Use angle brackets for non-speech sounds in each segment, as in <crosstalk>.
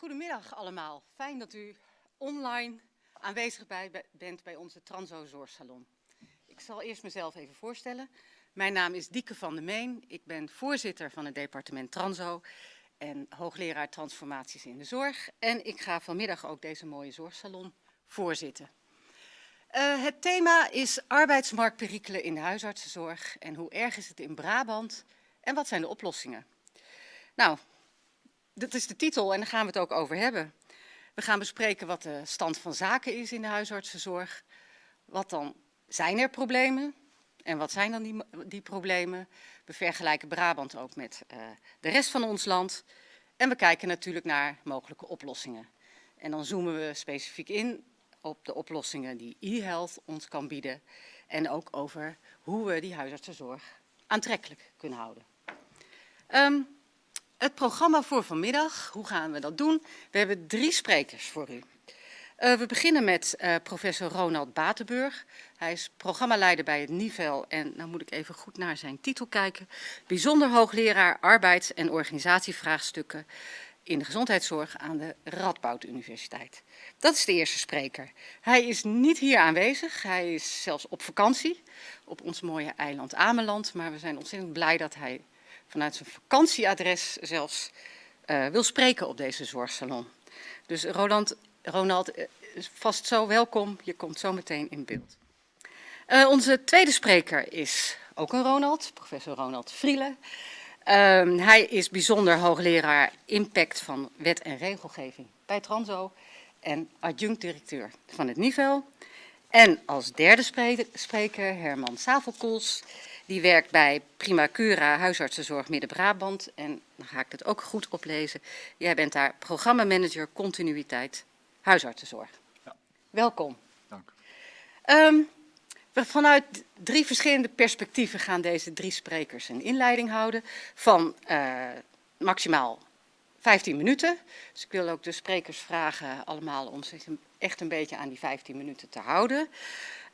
Goedemiddag allemaal. Fijn dat u online aanwezig bent bij onze Transo Zorgsalon. Ik zal eerst mezelf even voorstellen. Mijn naam is Dieke van der Meen. Ik ben voorzitter van het departement Transo en hoogleraar transformaties in de zorg. En ik ga vanmiddag ook deze mooie zorgsalon voorzitten. Uh, het thema is arbeidsmarktperikelen in de huisartsenzorg en hoe erg is het in Brabant en wat zijn de oplossingen? Nou, dat is de titel en daar gaan we het ook over hebben. We gaan bespreken wat de stand van zaken is in de huisartsenzorg. Wat dan zijn er problemen en wat zijn dan die, die problemen? We vergelijken Brabant ook met uh, de rest van ons land. En we kijken natuurlijk naar mogelijke oplossingen. En dan zoomen we specifiek in op de oplossingen die e-health ons kan bieden. En ook over hoe we die huisartsenzorg aantrekkelijk kunnen houden. Um, het programma voor vanmiddag, hoe gaan we dat doen? We hebben drie sprekers voor u. Uh, we beginnen met uh, professor Ronald Batenburg. Hij is programmaleider bij het NIVEL en nou moet ik even goed naar zijn titel kijken. Bijzonder hoogleraar arbeids- en organisatievraagstukken in de gezondheidszorg aan de Radboud Universiteit. Dat is de eerste spreker. Hij is niet hier aanwezig, hij is zelfs op vakantie op ons mooie eiland Ameland. Maar we zijn ontzettend blij dat hij vanuit zijn vakantieadres zelfs uh, wil spreken op deze zorgsalon. Dus Roland, Ronald, uh, vast zo welkom. Je komt zo meteen in beeld. Uh, onze tweede spreker is ook een Ronald, professor Ronald Vrielen. hij is bijzonder hoogleraar impact van wet en regelgeving bij Transo en adjunct-directeur van het NIVEL. En als derde spreker Herman Savelkoels. Die werkt bij Primacura Huisartsenzorg Midden-Brabant. En dan ga ik het ook goed oplezen. Jij bent daar programmamanager continuïteit huisartsenzorg. Ja. Welkom. Dank. Um, we vanuit drie verschillende perspectieven gaan deze drie sprekers een inleiding houden. Van uh, maximaal 15 minuten. Dus ik wil ook de sprekers vragen allemaal om zich echt een beetje aan die 15 minuten te houden.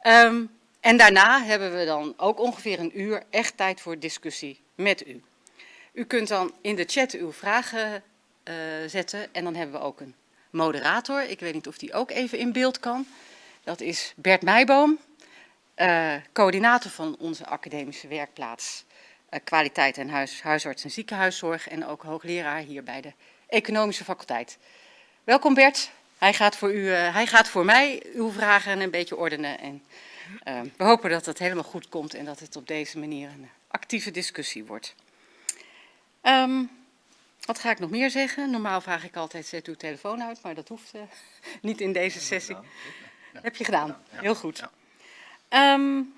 Um, en daarna hebben we dan ook ongeveer een uur echt tijd voor discussie met u. U kunt dan in de chat uw vragen uh, zetten en dan hebben we ook een moderator. Ik weet niet of die ook even in beeld kan. Dat is Bert Meijboom, uh, coördinator van onze academische werkplaats uh, kwaliteit en huis, huisarts en ziekenhuiszorg en ook hoogleraar hier bij de economische faculteit. Welkom Bert, hij gaat voor, u, hij gaat voor mij uw vragen een beetje ordenen en uh, we hopen dat het helemaal goed komt en dat het op deze manier een actieve discussie wordt. Um, wat ga ik nog meer zeggen? Normaal vraag ik altijd, zet uw telefoon uit, maar dat hoeft uh, <laughs> niet in deze sessie. Ja. Heb je gedaan? Heel goed. Um,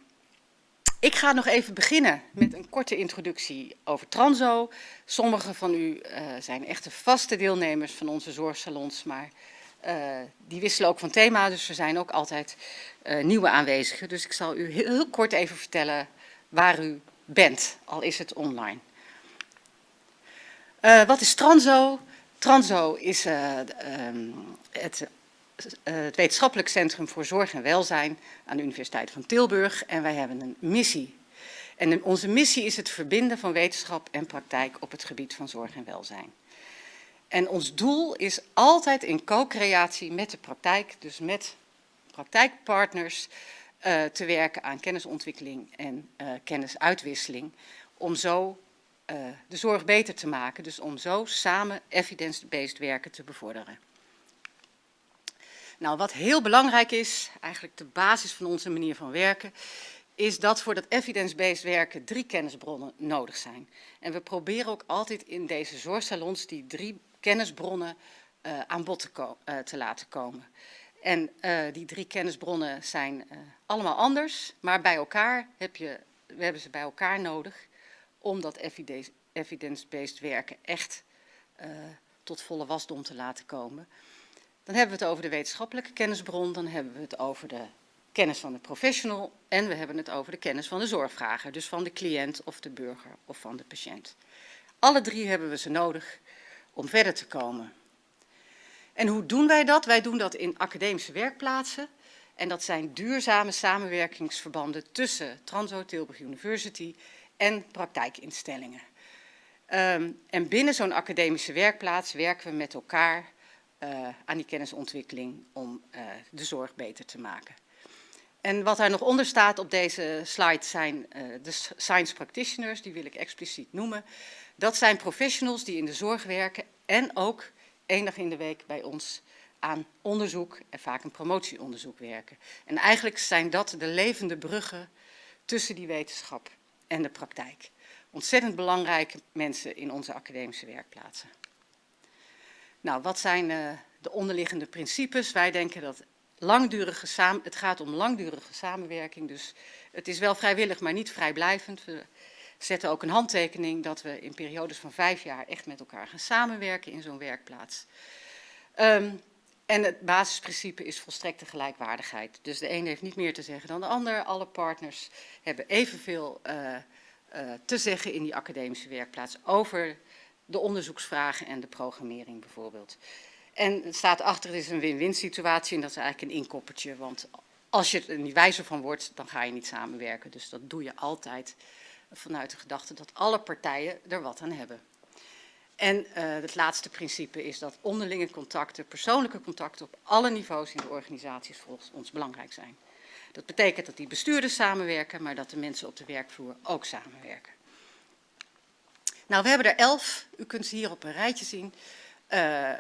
ik ga nog even beginnen met een korte introductie over Transo. Sommigen van u uh, zijn echte vaste deelnemers van onze zorgsalons, maar die wisselen ook van thema, dus er zijn ook altijd uh, nieuwe aanwezigen. Dus ik zal u heel, kort even vertellen waar u bent, al is het online. Uh, wat is Transo? Transo is um, het, het wetenschappelijk centrum voor zorg en welzijn aan de Universiteit van Tilburg en wij hebben een missie. En onze missie is het verbinden van wetenschap en praktijk op het gebied van zorg en welzijn. En ons doel is altijd in co-creatie met de praktijk, dus met praktijkpartners, uh, te werken aan kennisontwikkeling en uh, kennisuitwisseling. Om zo uh, de zorg beter te maken, dus om zo samen evidence-based werken te bevorderen. Nou, wat heel belangrijk is, eigenlijk de basis van onze manier van werken, is dat voor dat evidence-based werken drie kennisbronnen nodig zijn. En we proberen ook altijd in deze zorgsalons die drie kennisbronnen uh, aan bod te, uh, te, laten komen. En uh, die drie kennisbronnen zijn allemaal anders, maar bij elkaar heb je, we hebben ze bij elkaar nodig om dat evidence-based werken echt tot volle wasdom te laten komen. Dan hebben we het over de wetenschappelijke kennisbron, dan hebben we het over de kennis van de professional en we hebben het over de kennis van de zorgvrager, dus van de cliënt of de burger of van de patiënt. Alle drie hebben we ze nodig om verder te komen. En hoe doen wij dat? Wij doen dat in academische werkplaatsen. En dat zijn duurzame samenwerkingsverbanden tussen Transo Tilburg University en praktijkinstellingen. Um, en binnen zo'n academische werkplaats werken we met elkaar uh, aan die kennisontwikkeling om uh, de zorg beter te maken. En wat er nog onder staat op deze slide zijn uh, de science practitioners, die wil ik expliciet noemen. Dat zijn professionals die in de zorg werken en ook één dag in de week bij ons aan onderzoek en vaak een promotieonderzoek werken. En eigenlijk zijn dat de levende bruggen tussen die wetenschap en de praktijk. Ontzettend belangrijke mensen in onze academische werkplaatsen. Nou, wat zijn uh, de onderliggende principes? Wij denken dat langdurige samen, het gaat om langdurige samenwerking, dus het is wel vrijwillig, maar niet vrijblijvend. Zetten ook een handtekening dat we in periodes van vijf jaar echt met elkaar gaan samenwerken in zo'n werkplaats. Um, en het basisprincipe is volstrekte gelijkwaardigheid. Dus de een heeft niet meer te zeggen dan de ander. Alle partners hebben evenveel uh, te zeggen in die academische werkplaats over de onderzoeksvragen en de programmering bijvoorbeeld. En het staat achter, het is een win-win situatie en dat is eigenlijk een inkoppertje. Want als je er niet wijzer van wordt, dan ga je niet samenwerken. Dus dat doe je altijd vanuit de gedachte dat alle partijen er wat aan hebben. En uh, het laatste principe is dat onderlinge contacten, persoonlijke contacten op alle niveaus in de organisaties volgens ons belangrijk zijn. Dat betekent dat die bestuurders samenwerken, maar dat de mensen op de werkvloer ook samenwerken. Nou, we hebben er elf, u kunt ze hier op een rijtje zien. Uh,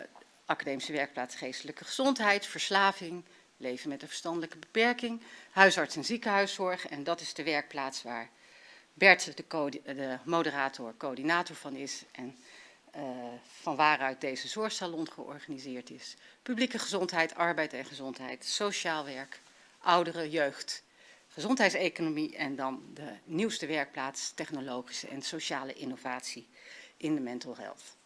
academische werkplaats geestelijke gezondheid, verslaving, leven met een verstandelijke beperking, huisarts en ziekenhuiszorg. En dat is de werkplaats waar Bert, de, de moderator, coördinator van is. En uh, van waaruit deze zorgsalon georganiseerd is. Publieke gezondheid, arbeid en gezondheid, sociaal werk, ouderen, jeugd, gezondheidseconomie en dan de nieuwste werkplaats technologische en sociale innovatie in de mental health.